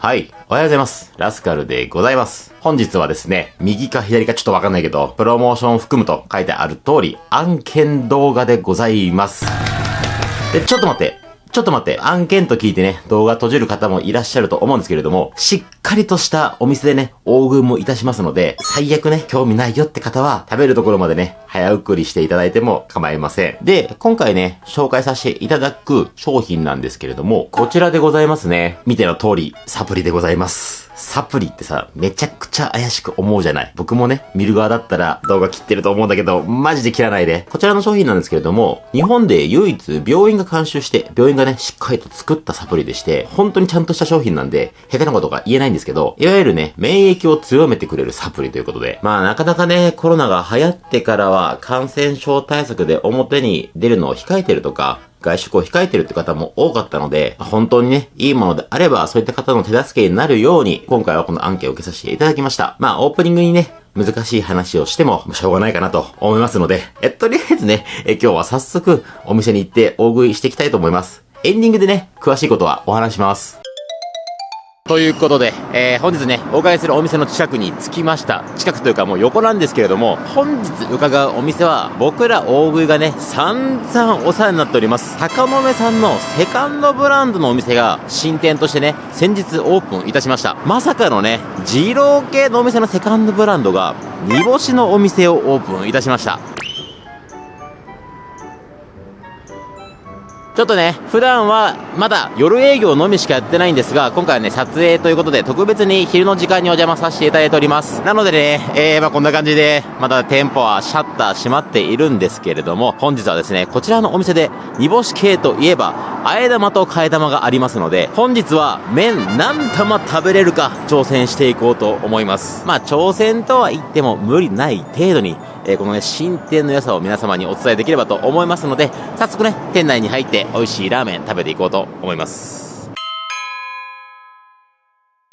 はい。おはようございます。ラスカルでございます。本日はですね、右か左かちょっとわかんないけど、プロモーション含むと書いてある通り、案件動画でございます。で、ちょっと待って。ちょっと待って、案件と聞いてね、動画閉じる方もいらっしゃると思うんですけれども、しっかりとしたお店でね、大食いもいたしますので、最悪ね、興味ないよって方は、食べるところまでね、早送りしていただいても構いません。で、今回ね、紹介させていただく商品なんですけれども、こちらでございますね。見ての通り、サプリでございます。サプリってさ、めちゃくちゃ怪しく思うじゃない？僕もね、見る側だったら動画切ってると思うんだけど、マジで切らないで。こちらの商品なんですけれども、日本で唯一病院が監修して、病院がね、しっかりと作ったサプリでして、本当にちゃんとした商品なんで、下手なことが言えないんですけど、いわゆるね、免疫を強めてくれるサプリということで、まあなかなかね、コロナが流行ってからは感染症対策で表に出るのを控えてるとか、外食を控えてるって方も多かったので、本当にね、いいものであれば、そういった方の手助けになるように、今回はこのアンケートを受けさせていただきました。まあ、オープニングにね、難しい話をしてもしょうがないかなと思いますので、えっ、とりあえずね、え今日は早速お店に行って大食いしていきたいと思います。エンディングでね、詳しいことはお話します。ということで、えー、本日ね、お伺いするお店の近くに着きました。近くというかもう横なんですけれども、本日伺うお店は、僕ら大食いがね、散々お世話になっております。高野目さんのセカンドブランドのお店が、新店としてね、先日オープンいたしました。まさかのね、二郎系のお店のセカンドブランドが、煮干しのお店をオープンいたしました。ちょっとね、普段はまだ夜営業のみしかやってないんですが、今回はね、撮影ということで特別に昼の時間にお邪魔させていただいております。なのでね、えー、まあこんな感じで、まだ店舗はシャッター閉まっているんですけれども、本日はですね、こちらのお店で煮干し系といえば、あえ玉と替え玉がありますので、本日は麺何玉食べれるか挑戦していこうと思います。まあ挑戦とは言っても無理ない程度に、えー、このね、新店の良さを皆様にお伝えできればと思いますので、早速ね、店内に入って美味しいラーメン食べていこうと思います。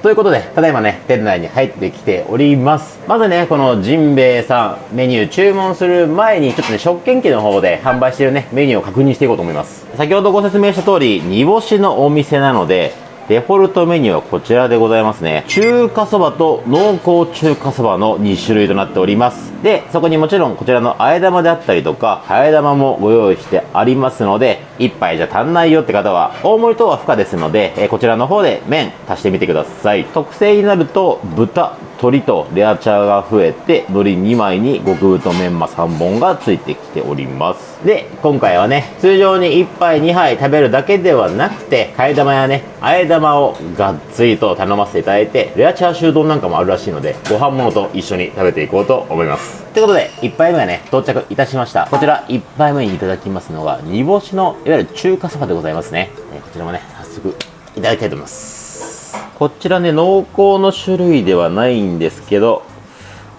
ということで、ただいまね、店内に入ってきております。まずね、このジンベエさん、メニュー注文する前に、ちょっとね、食券機の方で販売してるね、メニューを確認していこうと思います。先ほどご説明した通り、煮干しのお店なので、デフォルトメニューはこちらでございますね。中華そばと濃厚中華そばの2種類となっております。で、そこにもちろんこちらのあえ玉であったりとか、はえ玉もご用意してありますので、1杯じゃ足んないよって方は、大盛りとは不可ですので、えこちらの方で麺足してみてください。特製になると、豚、鶏とレアチャーが増えて、海苔2枚に極太メンマ3本がついてきております。で、今回はね、通常に1杯2杯食べるだけではなくて、替え玉やね、あえ玉をがっつりと頼ませていただいて、レアチャーシュー丼なんかもあるらしいので、ご飯物と一緒に食べていこうと思います。ということで、1杯目がね、到着いたしました。こちら、1杯目にいただきますのが、煮干しの、いわゆる中華そばでございますね。えこちらもね、早速、いただきたいと思います。こちらね、濃厚の種類ではないんですけど、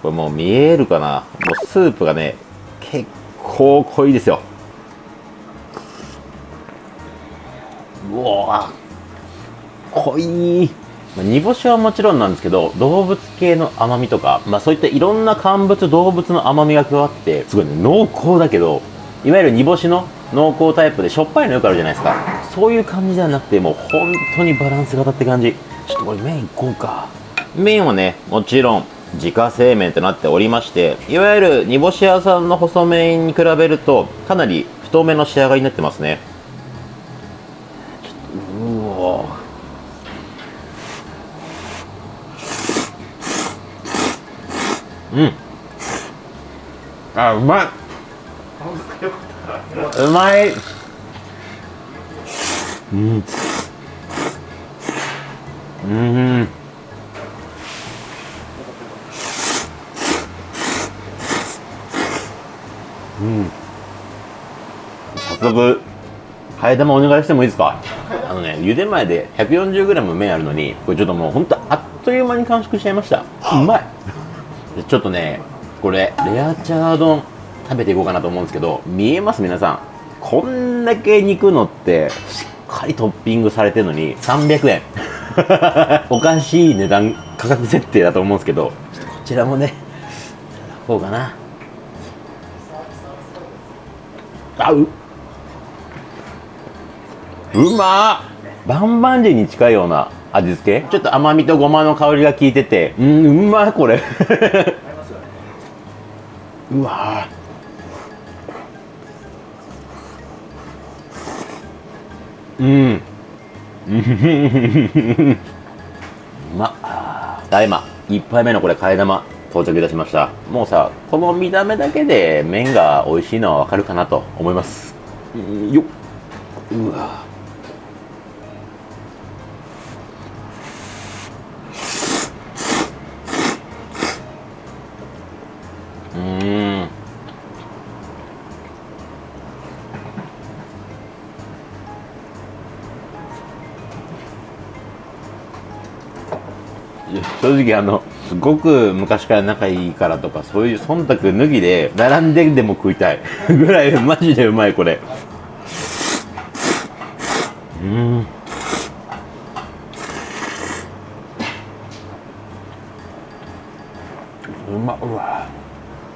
これもう見えるかなもうスープがね、結構濃いですよ。うわ濃いまあ、煮干しはもちろんなんですけど、動物系の甘みとか、まあそういったいろんな乾物、動物の甘みが加わって、すごいね、濃厚だけど、いわゆる煮干しの濃厚タイプでしょっぱいのよくあるじゃないですか。そういう感じではなくて、もう本当にバランス型って感じ。ちょっとこれ麺いこうか麺はねもちろん自家製麺となっておりましていわゆる煮干し屋さんの細麺に比べるとかなり太めの仕上がりになってますね。ちょっとうわ。うん。あうまい。うまい。うん。うん。うん早速替え玉お願いしてもいいですか？あのね茹で前で 140g 麺あるのにこれちょっともうほんとあっという間に完食しちゃいました。うまい。ちょっとねこれレアチャー丼食べていこうかなと思うんですけど見えます？皆さん。こんだけ肉のってしっかりトッピングされてるのに300円。おかしい値段価格設定だと思うんですけどちこちらもねいただこうかな。あう。うまバンバンジーに近いような味付け？ちょっと甘みとごまの香りが効いてて。うんうまいこれ。うわうん。うまっ。た今1杯目のこれ替え玉到着いたしました。もうさこの見た目だけで麺が美味しいのはわかるかなと思います。よっ。うわ正直あのすごく昔から仲いいからとかそういう忖度脱ぎで並んででも食いたい。ぐらいマジでうまいこれ。うん。うまうわ。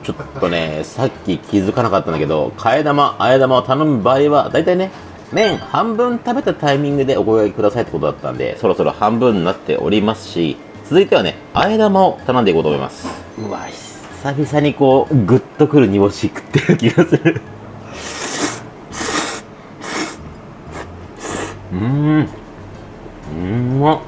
ちょっとねさっき気づかなかったんだけど替え玉あえ玉を頼む場合は大体ね麺半分食べたタイミングでお声掛けくださいってことだったんでそろそろ半分になっておりますし続いてはねあえ玉を頼んでいこうと思います。うわ久々にこうグッとくる煮干し食ってる気がする。うーん。うまっ。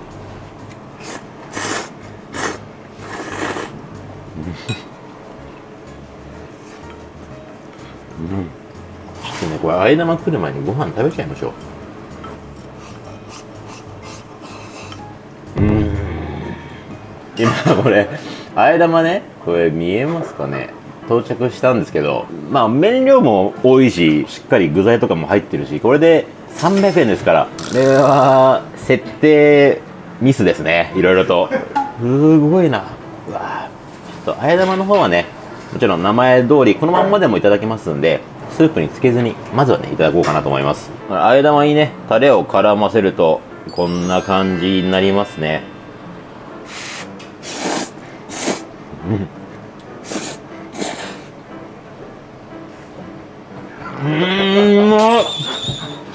ちょっとねこれあえ玉来る前にご飯食べちゃいましょう今これあえ玉ねこれ見えますかね？到着したんですけどまあ麺量も多いししっかり具材とかも入ってるしこれで300円ですからこれは設定ミスですねいろいろと。すごいな。うわちょっとあえ玉の方はねもちろん名前通りこのまんまでもいただけますんでスープにつけずにまずはねいただこうかなと思います。あえ玉にねタレを絡ませるとこんな感じになりますねうん。うまっ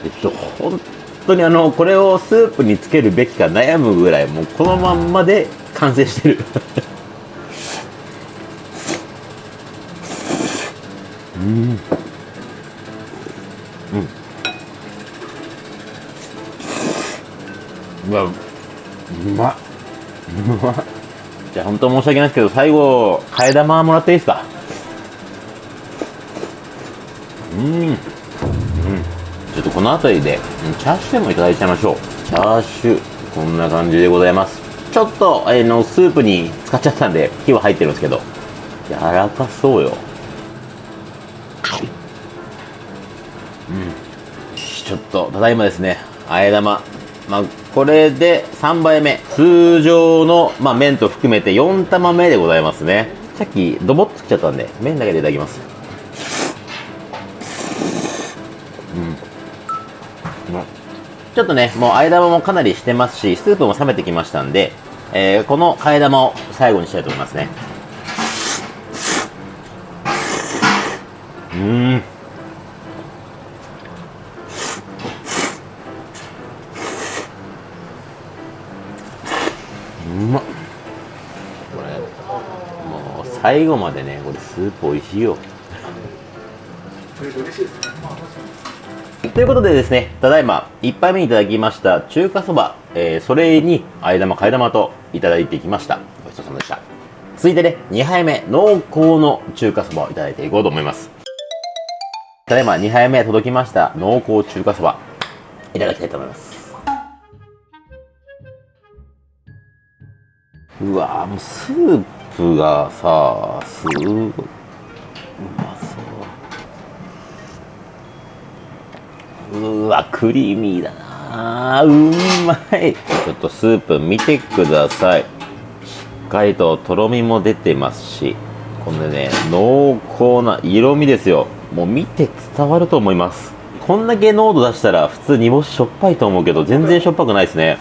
えっと本当にあのこれをスープにつけるべきか悩むぐらいもうこのまんまで完成してる。うん。うん。うわうまっ。うまっ。じゃあ本当申し訳ないですけど最後替え玉もらっていいですか？うん。うん。ちょっとこの辺りでチャーシューもいただいちゃいましょう。チャーシューこんな感じでございます。ちょっと、えーのスープに使っちゃったんで火は入ってるんですけど柔らかそうよ。うん。ちょっとただいまですね。あえ玉まあこれで3杯目。通常の、まあ、麺と含めて4玉目でございますね。さっきドボッとつっちゃったんで麺だけでいただきます。うん。ちょっとねもうあえ玉もかなりしてますしスープも冷めてきましたんで、えーこの替え玉を最後にしたいと思いますね。うん。まっ。これもう最後までねこれスープ美味しいよ。ということでですねただいま1杯目にいただきました中華そば、えーそれにあえ玉替え玉といただいてきました。ごちそうさまでした。続いてね2杯目濃厚の中華そばをいただいていこうと思います。ただいま2杯目届きました濃厚中華そばいただきたいと思います。うわもうスープがさすごい。うまそううわクリーミーだな。うまい。ちょっとスープ見てください。しっかりととろみも出てますしこのね濃厚な色味ですよ。もう見て伝わると思います。こんだけ濃度出したら普通煮干ししょっぱいと思うけど全然しょっぱくないですね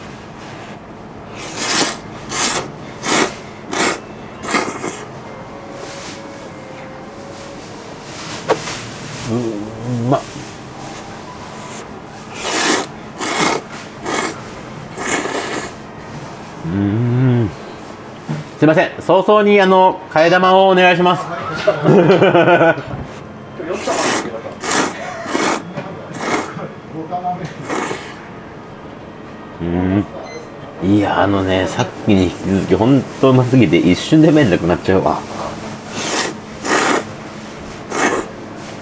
うまっすいません早々にあの替え玉をお願いします。うん。いやあのねさっきに引き続き本当うますぎて一瞬で麺なくなっちゃうわ。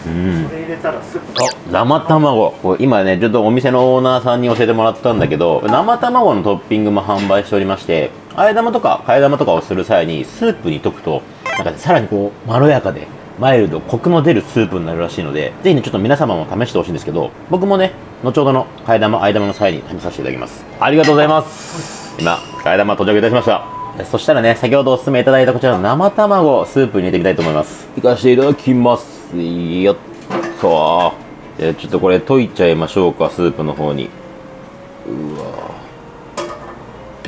うん。あ生卵。これ今ねちょっとお店のオーナーさんに教えてもらったんだけど生卵のトッピングも販売しておりまして。あえ玉とか替え玉とかをする際にスープに溶くとなんか、ね、さらにこうまろやかでマイルドコクの出るスープになるらしいのでぜひねちょっと皆様も試してほしいんですけど僕もね後ほどの替え玉あえ玉の際に試させていただきます。ありがとうございます。今替え玉到着いたしました。そしたらね先ほどお勧めいただいたこちらの生卵スープに入れてみたいと思います。いかせていただきますよ。っと。ちょっとこれ溶いちゃいましょうかスープの方に。うわ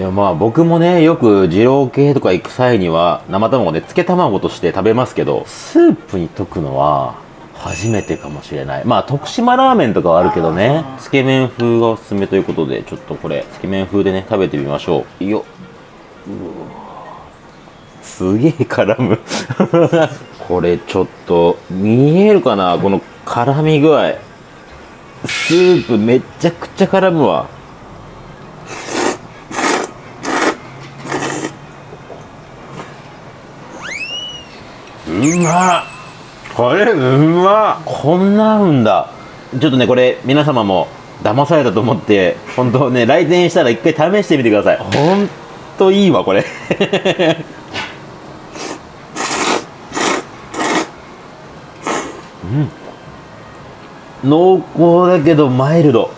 いやまあ僕もねよく二郎系とか行く際には生卵で漬け卵として食べますけどスープに溶くのは初めてかもしれない。まあ徳島ラーメンとかはあるけどねつけ麺風がおすすめということでちょっとこれつけ麺風でね食べてみましょう。よすげえ絡む。これちょっと見えるかなこの絡み具合。スープめっちゃくちゃ絡むわ。うまこれうまこんな合うんだ。ちょっとねこれ皆様も騙されたと思って本当ね来店したら一回試してみてください。ほんといいわこれ。うん。濃厚だけどマイルド。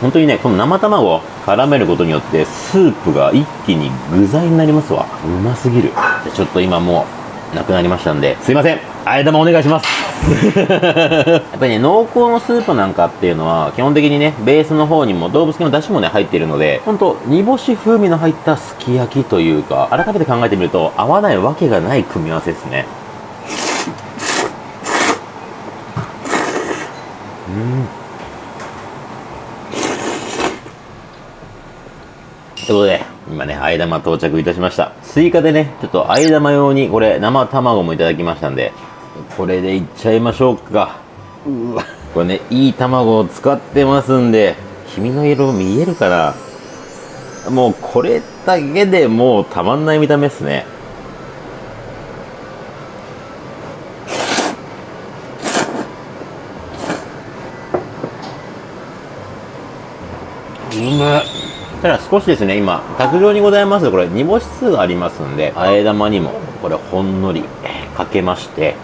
本当にねこの生卵を絡めることによってスープが一気に具材になりますわ。うますぎる。ちょっと今もうなくなりましたんですいません。あえ玉お願いします。やっぱりね濃厚のスープなんかっていうのは基本的にねベースの方にも動物系の出汁もね入っているので本当煮干し風味の入ったすき焼きというか改めて考えてみると合わないわけがない組み合わせですねということで、今ね、あえ玉到着いたしました。追加でね、ちょっとあえ玉用に、これ、生卵もいただきましたんで、これでいっちゃいましょうか。うわ。これね、いい卵を使ってますんで、黄身の色見えるかなもう、これだけでもうたまんない見た目っすね。うまっただ少しですね、今、卓上にございますこれ、煮干し酢がありますんで、あえ玉にも、これ、ほんのりかけまして、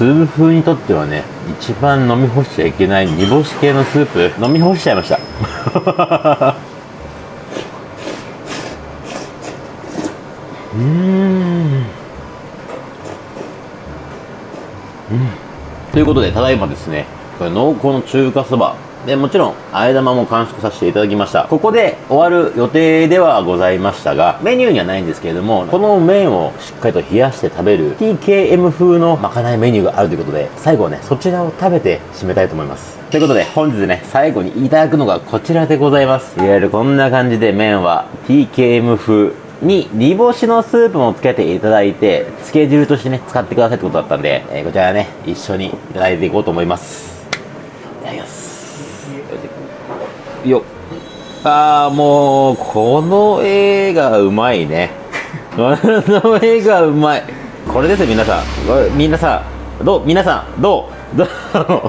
スープ風にとってはね一番飲み干しちゃいけない煮干し系のスープ。飲み干しちゃいました。うん。うん。ということでただいまですねこれ濃厚の中華そば。で、もちろん、あえ玉も完食させていただきました。ここで終わる予定ではございましたが、メニューにはないんですけれども、この麺をしっかりと冷やして食べる TKM 風のまかないメニューがあるということで、最後はね、そちらを食べて締めたいと思います。ということで、本日ね、最後にいただくのがこちらでございます。いわゆるこんな感じで麺は TKM 風に煮干しのスープもつけていただいて、漬け汁としてね、使ってくださいってことだったんで、えー、こちらね、一緒にいただいていこうと思います。いただきます。よ。ああもうこの絵がうまいね。この絵がうまい。これですよ皆さん。皆さんどう？皆さんどう？ど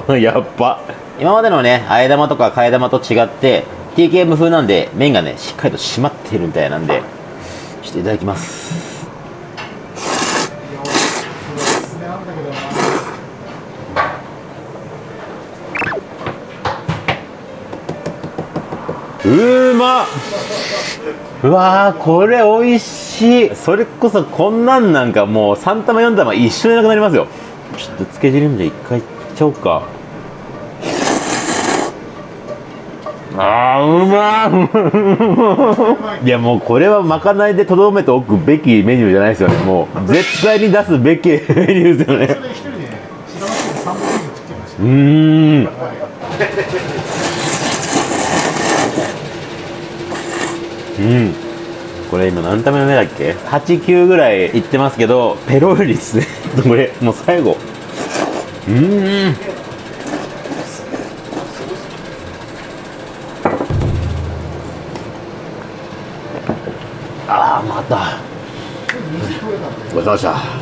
う？やっぱ。今までのねあえ玉とか替え玉と違って TKM 風なんで麺がねしっかりと締まってるみたいなんでちょっといただきます。うまうわーこれ美味しい。それこそこんなんなんかもう3玉4玉一緒になくなりますよ。ちょっとつけ汁んじゃ一回いっちゃおうか。あーうまいいやもうこれはまかないでとどめておくべきメニューじゃないですよね。もう絶対に出すべきメニューですよね。うんうん。これ今何ための目だっけ？89ぐらいいってますけどペロリですね。これ？もう最後。うん。ああまた。ごちそうさました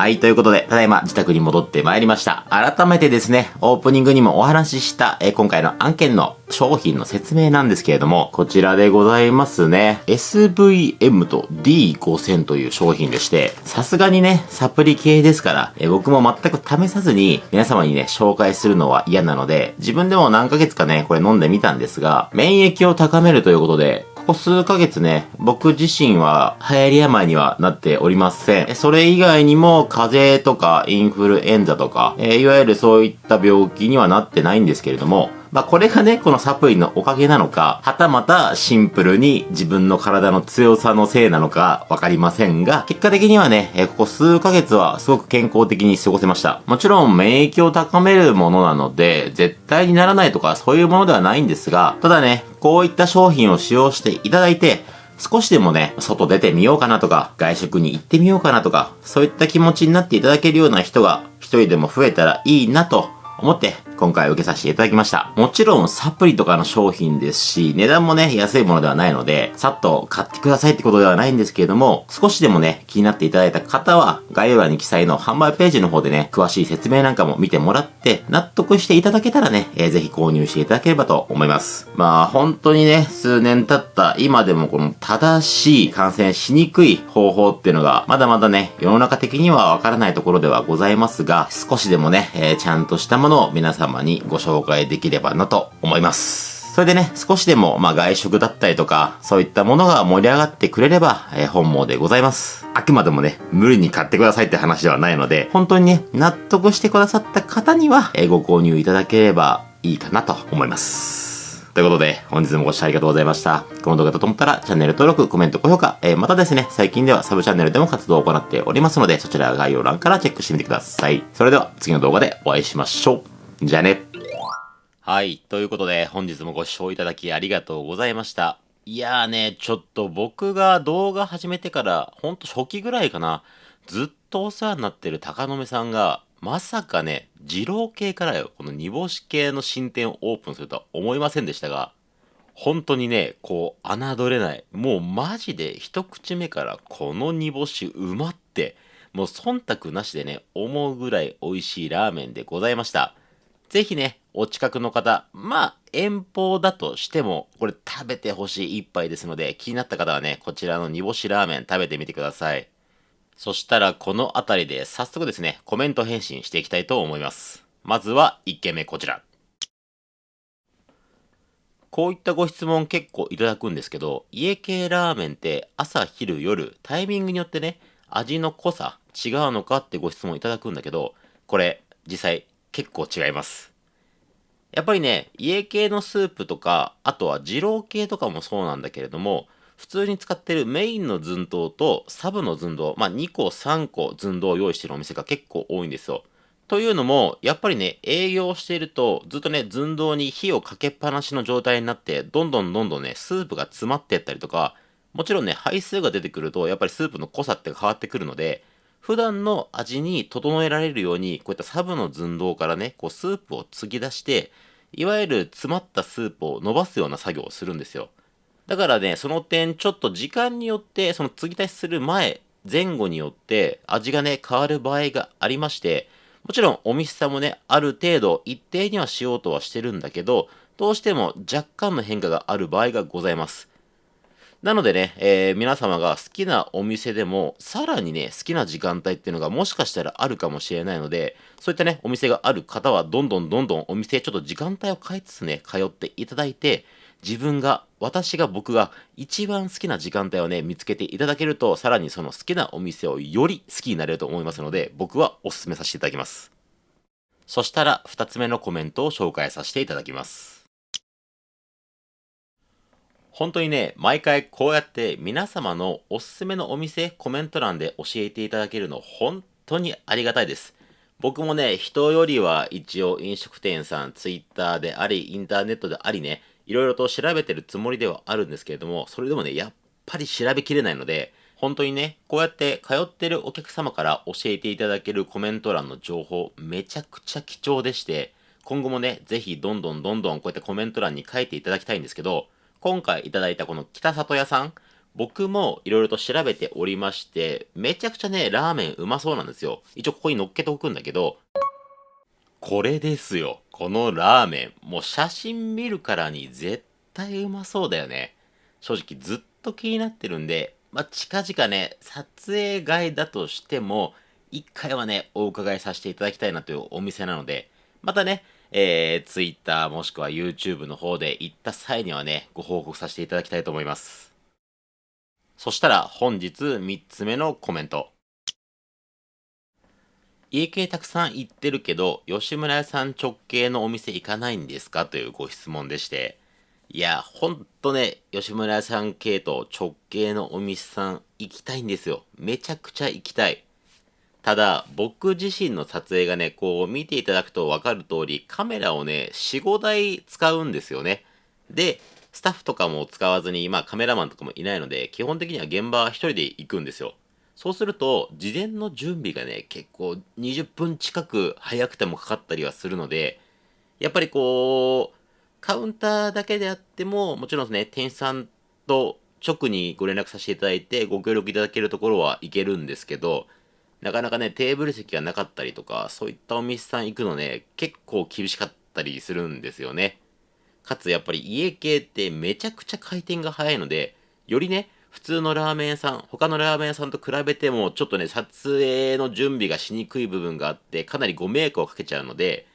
はい、ということで、ただいま自宅に戻ってまいりました。改めてですね、オープニングにもお話しした、え今回の案件の商品の説明なんですけれども、こちらでございますね。SVM と D5000 という商品でして、さすがにね、サプリ系ですから、え僕も全く試さずに皆様にね、紹介するのは嫌なので、自分でも何ヶ月かね、これ飲んでみたんですが、免疫を高めるということで、ここ数ヶ月ね、僕自身は流行り病にはなっておりません。それ以外にも風邪とかインフルエンザとか、えー、いわゆるそういった病気にはなってないんですけれども、まあこれがね、このサプリのおかげなのか、はたまたシンプルに自分の体の強さのせいなのかわかりませんが、結果的にはね、えここ数ヶ月はすごく健康的に過ごせました。もちろん免疫を高めるものなので、絶対にならないとかそういうものではないんですが、ただね、こういった商品を使用していただいて、少しでもね、外出てみようかなとか、外食に行ってみようかなとか、そういった気持ちになっていただけるような人が一人でも増えたらいいなと思って今回受けさせていただきました。もちろんサプリとかの商品ですし、値段もね、安いものではないので、さっと買ってくださいってことではないんですけれども、少しでもね、気になっていただいた方は、概要欄に記載の販売ページの方でね、詳しい説明なんかも見てもらって、納得していただけたらね、えー、ぜひ購入していただければと思います。まあ、本当にね、数年経った今でもこの正しい感染しにくい方法っていうのが、まだまだね、世の中的にはわからないところではございますが、少しでもね、えー、ちゃんとしたものを皆様にご紹介できればなと思います。それでね、少しでも、まあ、外食だったりとか、そういったものが盛り上がってくれれば、えー、本望でございます。あくまでもね、無理に買ってくださいって話ではないので、本当にね、納得してくださった方には、えー、ご購入いただければいいかなと思います。ということで、本日もご視聴ありがとうございました。この動画だと思ったら、チャンネル登録、コメント、高評価、えー、またですね、最近ではサブチャンネルでも活動を行っておりますので、そちら概要欄からチェックしてみてください。それでは、次の動画でお会いしましょう。じゃあね。はい。ということで、本日もご視聴いただきありがとうございました。いやーね、ちょっと僕が動画始めてから、ほんと初期ぐらいかな、ずっとお世話になってる高野目さんが、まさかね、二郎系からよ、この煮干し系の新店をオープンするとは思いませんでしたが、本当にね、こう、侮れない。もうマジで一口目からこの煮干しうまって、もう忖度なしでね、思うぐらい美味しいラーメンでございました。ぜひね、お近くの方、まあ、遠方だとしても、これ食べてほしい一杯ですので、気になった方はね、こちらの煮干しラーメン食べてみてください。そしたらこの辺りで早速ですね、コメント返信していきたいと思います。まずは1件目こちら。こういったご質問結構いただくんですけど、家系ラーメンって朝、昼、夜、タイミングによってね、味の濃さ違うのかってご質問いただくんだけど、これ実際結構違います。やっぱりね、家系のスープとか、あとは二郎系とかもそうなんだけれども、普通に使ってるメインの寸胴とサブの寸胴、まあ2個3個寸胴を用意してるお店が結構多いんですよ。というのも、やっぱりね、営業していると、ずっとね、寸胴に火をかけっぱなしの状態になって、どんどんどんどんね、スープが詰まってったりとか、もちろんね、配数が出てくると、やっぱりスープの濃さって変わってくるので、普段の味に整えられるように、こういったサブの寸胴からね、こうスープを継ぎ出して、いわゆる詰まったスープを伸ばすような作業をするんですよ。だからね、その点、ちょっと時間によって、その継ぎ足しする前、前後によって味がね、変わる場合がありまして、もちろんお店さんもね、ある程度一定にはしようとはしてるんだけど、どうしても若干の変化がある場合がございます。なのでね、えー、皆様が好きなお店でも、さらにね、好きな時間帯っていうのがもしかしたらあるかもしれないので、そういったね、お店がある方は、どんどんどんどんお店ちょっと時間帯を変えつつね、通っていただいて、自分が、私が僕が一番好きな時間帯をね、見つけていただけると、さらにその好きなお店をより好きになれると思いますので、僕はお勧めさせていただきます。そしたら、二つ目のコメントを紹介させていただきます。本当にね、毎回こうやって皆様のおすすめのお店、コメント欄で教えていただけるの本当にありがたいです。僕もね、人よりは一応飲食店さん、ツイッターであり、インターネットでありね、いろいろと調べてるつもりではあるんですけれども、それでもね、やっぱり調べきれないので、本当にね、こうやって通ってるお客様から教えていただけるコメント欄の情報、めちゃくちゃ貴重でして、今後もね、ぜひどんどんどんどんこうやってコメント欄に書いていただきたいんですけど、今回いただいたこの北里屋さん、僕もいろいろと調べておりまして、めちゃくちゃね、ラーメンうまそうなんですよ。一応ここに乗っけておくんだけど、これですよ。このラーメン。もう写真見るからに絶対うまそうだよね。正直ずっと気になってるんで、まあ、近々ね、撮影外だとしても、一回はね、お伺いさせていただきたいなというお店なので、またね、えー、Twitter もしくは YouTube の方で行った際にはね、ご報告させていただきたいと思います。そしたら本日3つ目のコメント。家系たくさん行ってるけど、吉村屋さん直系のお店行かないんですか？というご質問でして、いや、ほんとね、吉村屋さん系と直系のお店さん行きたいんですよ。めちゃくちゃ行きたい。ただ、僕自身の撮影がね、こう見ていただくとわかる通り、カメラをね、4、5台使うんですよね。で、スタッフとかも使わずに、まあカメラマンとかもいないので、基本的には現場は1人で行くんですよ。そうすると、事前の準備がね、結構20分近く早くてもかかったりはするので、やっぱりこう、カウンターだけであっても、もちろんね、店員さんと直にご連絡させていただいて、ご協力いただけるところは行けるんですけど、なかなかね、テーブル席がなかったりとか、そういったお店さん行くのね、結構厳しかったりするんですよね。かつやっぱり家系ってめちゃくちゃ回転が早いので、よりね、普通のラーメン屋さん、他のラーメン屋さんと比べても、ちょっとね、撮影の準備がしにくい部分があって、かなりご迷惑をかけちゃうので、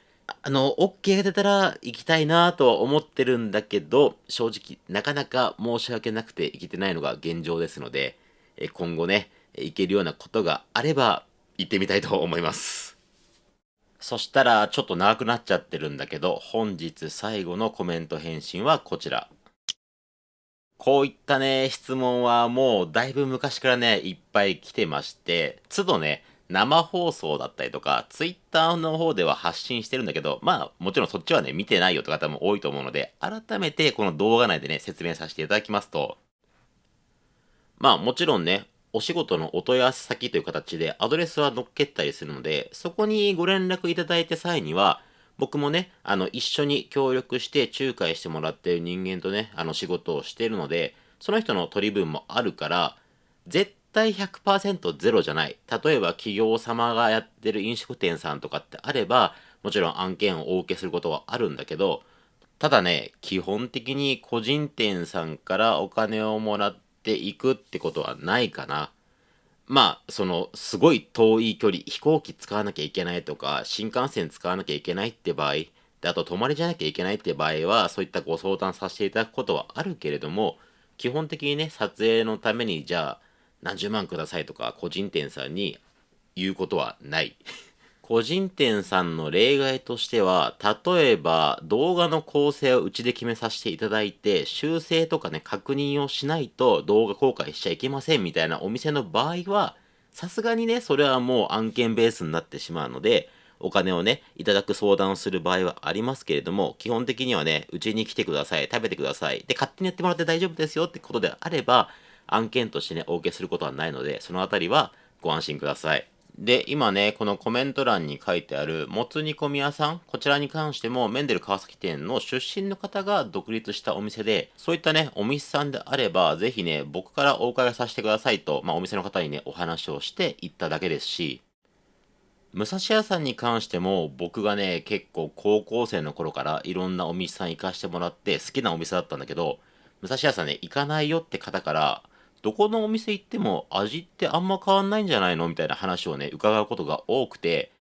あの、OK が出たら行きたいなとは思ってるんだけど、正直、なかなか申し訳なくて行けてないのが現状ですので、え今後ね、行けるようなことがあれば行ってみたいと思います。そしたらちょっと長くなっちゃってるんだけど本日最後のコメント返信はこちら。こういったね、質問はもうだいぶ昔からね、いっぱい来てまして、都度ね、生放送だったりとか、ツイッターの方では発信してるんだけど、まあ、もちろんそっちはね、見てないよって方も多いと思うので、改めてこの動画内でね、説明させていただきますと、まあ、もちろんね、お仕事のお問い合わせ先という形でアドレスは載っけたりするので、そこにご連絡いただいた際には、僕もね、あの、一緒に協力して仲介してもらってる人間とね、あの、仕事をしてるので、その人の取り分もあるから、絶対100%ゼロじゃない。例えば企業様がやってる飲食店さんとかってあれば、もちろん案件をお受けすることはあるんだけど、ただね、基本的に個人店さんからお金をもらっていくってことはないかな。まあ、その、すごい遠い距離、飛行機使わなきゃいけないとか、新幹線使わなきゃいけないって場合、で、あと泊まりじゃなきゃいけないって場合は、そういったご相談させていただくことはあるけれども、基本的にね、撮影のために、じゃあ、何十万くださいとか、個人店さんに言うことはない。個人店さんの例外としては、例えば動画の構成をうちで決めさせていただいて、修正とかね、確認をしないと動画公開しちゃいけませんみたいなお店の場合は、さすがにね、それはもう案件ベースになってしまうので、お金をね、いただく相談をする場合はありますけれども、基本的にはね、うちに来てください、食べてください、で、勝手にやってもらって大丈夫ですよってことであれば、案件としてね、お受けすることはないので、そのあたりはご安心ください。で、今ね、このコメント欄に書いてある、もつ煮込み屋さん、こちらに関しても、メンデル川崎店の出身の方が独立したお店で、そういったね、お店さんであれば、ぜひね、僕からお伺いさせてくださいと、まあ、お店の方にね、お話をして行っただけですし、武蔵屋さんに関しても、僕がね、結構高校生の頃からいろんなお店さん行かしてもらって好きなお店だったんだけど、武蔵屋さんね、行かないよって方から、どこのお店行っても味ってあんま変わんないんじゃないのみたいな話をね、伺うことが多くて、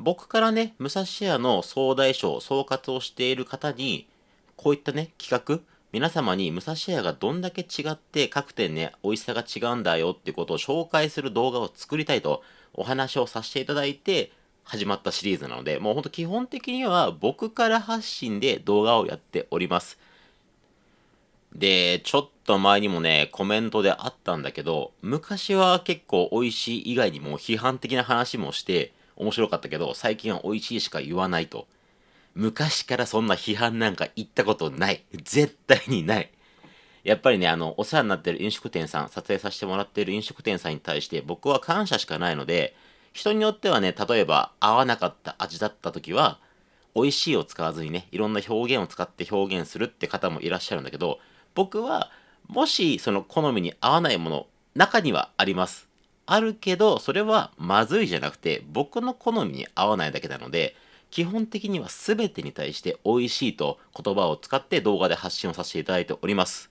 僕からね、武蔵屋の総大将、総括をしている方に、こういったね、企画、皆様に武蔵屋がどんだけ違って各店ね、美味しさが違うんだよってことを紹介する動画を作りたいとお話をさせていただいて始まったシリーズなので、もうほんと基本的には僕から発信で動画をやっております。で、ちょっと前にもね、コメントであったんだけど、昔は結構美味しい以外にも批判的な話もして面白かったけど、最近は美味しいしか言わないと。昔からそんな批判なんか言ったことない。絶対にない。やっぱりね、あの、お世話になってる飲食店さん、撮影させてもらってる飲食店さんに対して僕は感謝しかないので、人によってはね、例えば合わなかった味だった時は、美味しいを使わずにね、いろんな表現を使って表現するって方もいらっしゃるんだけど、僕は、もしその好みに合わないもの、中にはあります。あるけど、それはまずいじゃなくて、僕の好みに合わないだけなので、基本的には全てに対して美味しいと言葉を使って動画で発信をさせていただいております。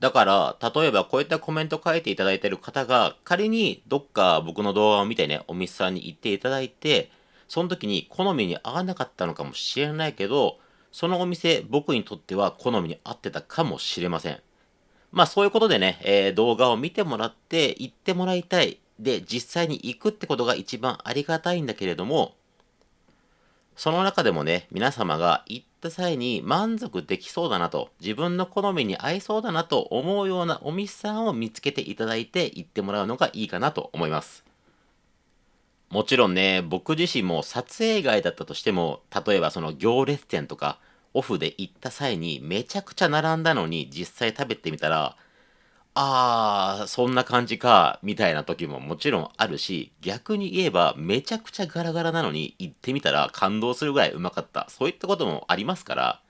だから、例えばこういったコメント書いていただいている方が、仮にどっか僕の動画を見てね、お店さんに行っていただいて、その時に好みに合わなかったのかもしれないけど、そのお店、僕にとっては好みに合ってたかもしれません。まあそういうことでね、えー、動画を見てもらって行ってもらいたい。で、実際に行くってことが一番ありがたいんだけれども、その中でもね、皆様が行った際に満足できそうだなと、自分の好みに合いそうだなと思うようなお店さんを見つけていただいて行ってもらうのがいいかなと思います。もちろんね、僕自身も撮影外だったとしても、例えばその行列店とか、オフで行った際にめちゃくちゃ並んだのに実際食べてみたら、あー、そんな感じか、みたいな時ももちろんあるし、逆に言えばめちゃくちゃガラガラなのに行ってみたら感動するぐらいうまかった。そういったこともありますから、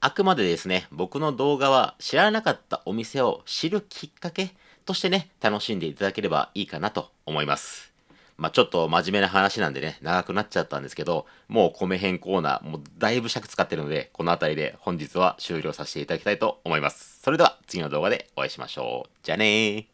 あくまでですね、僕の動画は知らなかったお店を知るきっかけとしてね、楽しんでいただければいいかなと思います。まあ、ちょっと真面目な話なんでね、長くなっちゃったんですけど、もう米編コーナー、もうだいぶ尺使ってるので、この辺りで本日は終了させていただきたいと思います。それでは次の動画でお会いしましょう。じゃあねー。